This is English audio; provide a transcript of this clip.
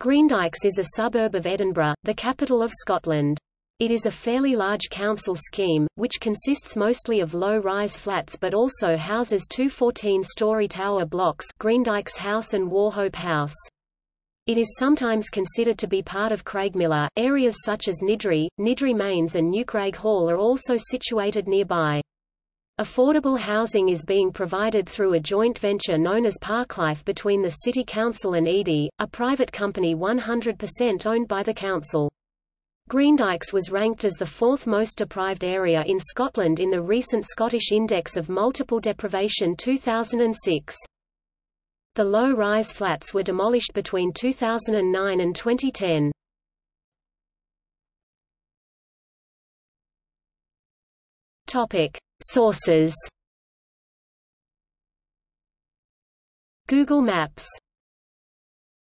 Greendykes is a suburb of Edinburgh, the capital of Scotland. It is a fairly large council scheme, which consists mostly of low-rise flats but also houses two 14-storey tower blocks Greendykes House and Wauchope House. It is sometimes considered to be part of Craigmillar. Areas such as Niddrie, Niddrie Mains and Newcraighall are also situated nearby. Affordable housing is being provided through a joint venture known as Parklife between the City Council and Edie, a private company 100% owned by the council. Greendykes was ranked as the fourth most deprived area in Scotland in the recent Scottish Index of Multiple Deprivation 2006. The low-rise flats were demolished between 2009 and 2010. Topic: Sources. Google Maps